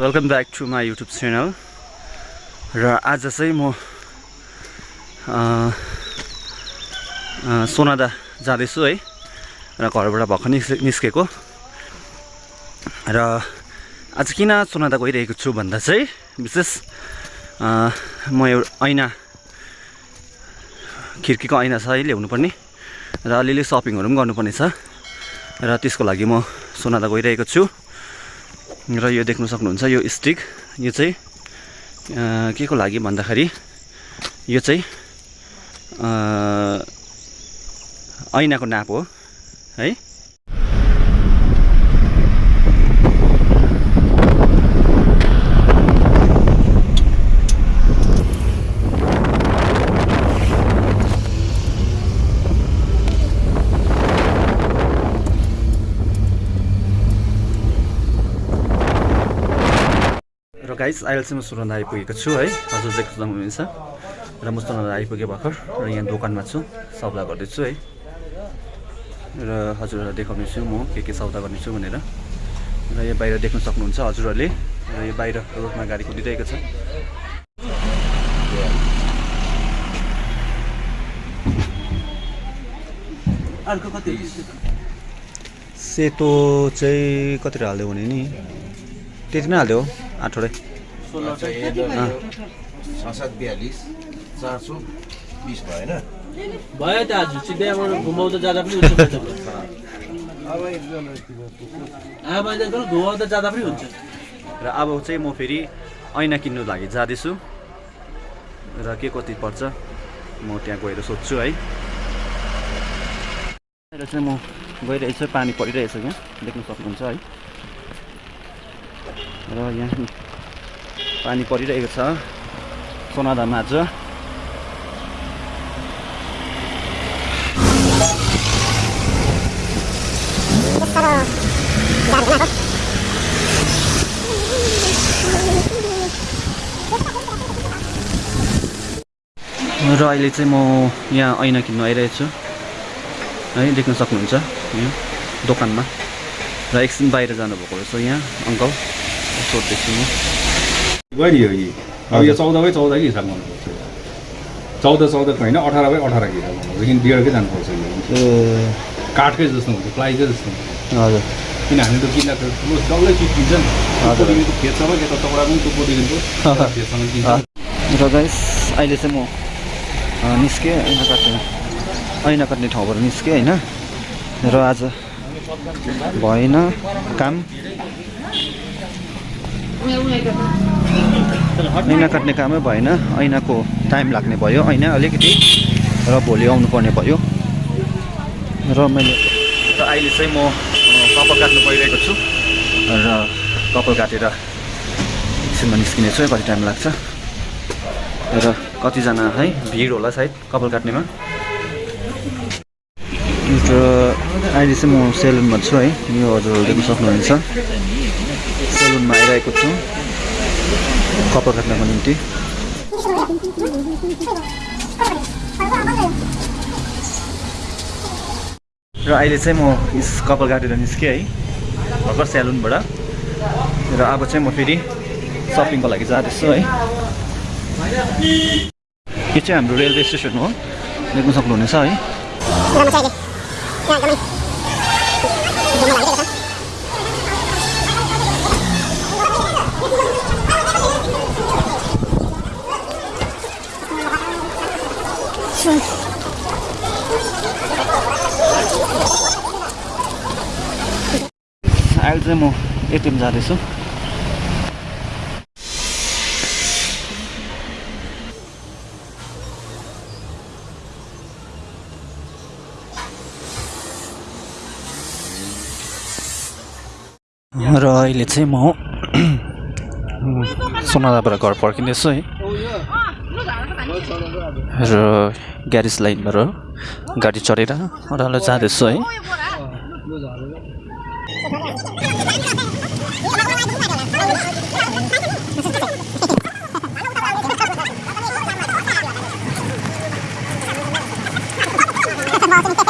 Welcome back to my YouTube channel. र आज चाहिँ म सोनादा जाँदैछु है। र घरबाट भर्खर निस् निस्केको। र आज किन सोनादा गइरहेको छु भन्दा चाहिँ विशेष म एउटा ऐना खिड्कीको ऐना छ है ल्याउनु पर्ने र अलिअलि सपिङहरू पनि गर्नुपर्ने छ। र त्यसको लागि म सोनादा गइरहेको छु। र यो देख्नु सक्नुहुन्छ यो स्टिक यो चाहिँ के को लागि भन्दाखेरि यो चाहिँ ऐनाको नाप हो है। र गाइस अहिले चाहिँ म सुरन्दा आइपुगेको छु है। हजुर देख्नु सक्नुहुनेछ। र म सुरन्दा आइपुगेँ भर्खर र यहाँ दोकानमा छु सौदा गर्दैछु है। र हजुरहरूलाई देखाउनेछु म के के सौदा गर्नेछु भनेर। र यो बाहिर देख्न सक्नुहुन्छ हजुरहरूले। र यो बाहिर रोडमा गाडी कुदिरहेको छ। सेतो चाहिँ कति हालिदियो भने नि? त्यति नै हालिदियो आठवटै सोह्र छ सात बयालिस चार सौ बिस भयो त आज सिधैबाट घुमाउँदा जाँदा पनि घुमाउँदा जाँदा पनि हुन्छ। र अब चाहिँ म फेरि ऐना किन्नु लागि जाँदैछु। र के कति पर्छ म त्यहाँ गएर सोध्छु है। र चाहिँ म गइरहेछु पानी परिरहेछ यहाँ देख्न सक्नुहुन्छ है। र यहाँ पानी परिरहेको छ। सोनादा माझ र अहिले चाहिँ म यहाँ ऐना किन्नु आइरहेको छु। है देख्न सक्नुहुन्छ। यहाँ दोकानमा। र एकछिन बाहिर जानुभएको रहेछ यहाँ अङ्कल। सोध्दैछु यो यी अब यो चौध बाई चौधकै हिसाब गर्नुपर्छ चौध चौधको होइन अठार बाई अठारको हिसाब गर्नुपर्छ किन डेढकै जानुपर्छ यो ए काठकै जस्तो हुन्छ प्लाइकै जस्तो हुन्छ हजुर किन हामी त किन्दा त ठुलो डल्लै चिज किन्छ नि हजुर। पोदेखिको खेतसम्म यता चौडा पनि त्यो पोदेखिको खेतसम्म किन्छ र गाइस अहिले चाहिँ म निस्केँ ऐना काट्ने ऐना काट्ने ठाउँबाट निस्केँ होइन र आज भएन काम ऐना काट्ने कामै भएन ऐनाको टाइम लाग्ने भयो ऐना अलिकति। र भोलि आउनु पर्ने भयो। र मैले र अहिले चाहिँ म कपाल काट्नु परिरहेको छु। र कपाल काटेर एकछिनमा निस्किने छु है कति टाइम लाग्छ। र कतिजना है भिड होला सायद कपाल काट्नेमा। र अहिले चाहिँ म सेलुनमा छु है यो हजुरहरू देख्न सक्नुहुनेछ। सेलुनमा आइरहेको छु। कपाल काट्नको निम्ति। र अहिले चाहिँ म यस कपाल काटेर निस्केँ है भर्खर सेलुनबाट र अब चाहिँ म फेरि सपिङको लागि जाँदैछु है। यो चाहिँ हाम्रो रेलवे स्टेसन हो देख्न सक्नुहुनेछ है। अहिले चाहिँ म एटिएम जाँदैछु। र अहिले चाहिँ म सोनादाबाट घर फर्किँदैछु है। र ग्यारेज लाइनबाट गाडी चढेर ओह्रालो जाँदैछु है। mua giỏ luôn đấy.